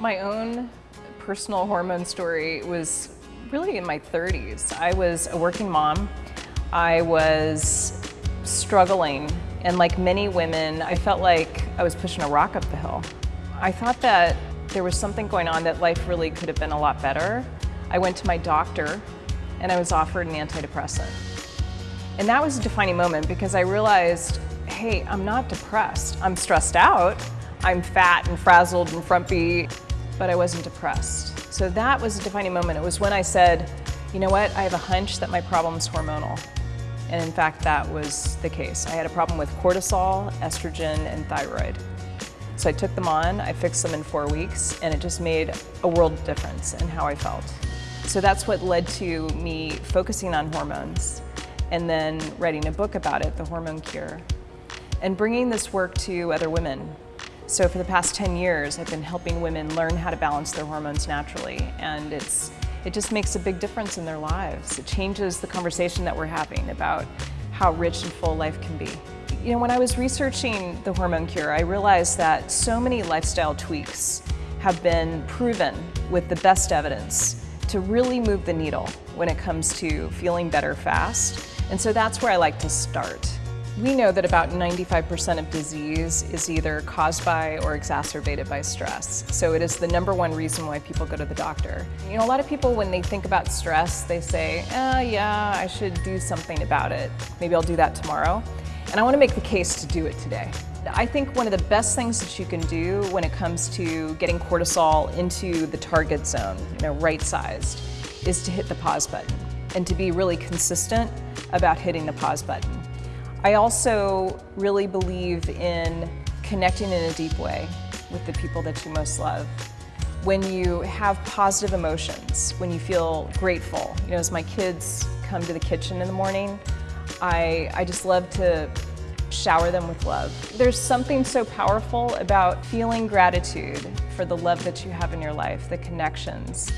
My own personal hormone story was really in my 30s. I was a working mom. I was struggling and like many women, I felt like I was pushing a rock up the hill. I thought that there was something going on that life really could have been a lot better. I went to my doctor and I was offered an antidepressant. And that was a defining moment because I realized, hey, I'm not depressed. I'm stressed out. I'm fat and frazzled and frumpy, but I wasn't depressed. So that was a defining moment. It was when I said, you know what, I have a hunch that my problem's hormonal. And in fact, that was the case. I had a problem with cortisol, estrogen, and thyroid. So I took them on, I fixed them in four weeks, and it just made a world difference in how I felt. So that's what led to me focusing on hormones and then writing a book about it, The Hormone Cure, and bringing this work to other women. So for the past 10 years, I've been helping women learn how to balance their hormones naturally, and it's, it just makes a big difference in their lives. It changes the conversation that we're having about how rich and full life can be. You know, when I was researching the hormone cure, I realized that so many lifestyle tweaks have been proven with the best evidence to really move the needle when it comes to feeling better fast. And so that's where I like to start. We know that about 95% of disease is either caused by or exacerbated by stress. So it is the number one reason why people go to the doctor. You know, a lot of people, when they think about stress, they say, ah, yeah, I should do something about it. Maybe I'll do that tomorrow. And I want to make the case to do it today. I think one of the best things that you can do when it comes to getting cortisol into the target zone, you know, right-sized, is to hit the pause button and to be really consistent about hitting the pause button. I also really believe in connecting in a deep way with the people that you most love. When you have positive emotions, when you feel grateful, you know, as my kids come to the kitchen in the morning, I, I just love to shower them with love. There's something so powerful about feeling gratitude for the love that you have in your life, the connections.